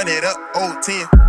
run it up, old 10.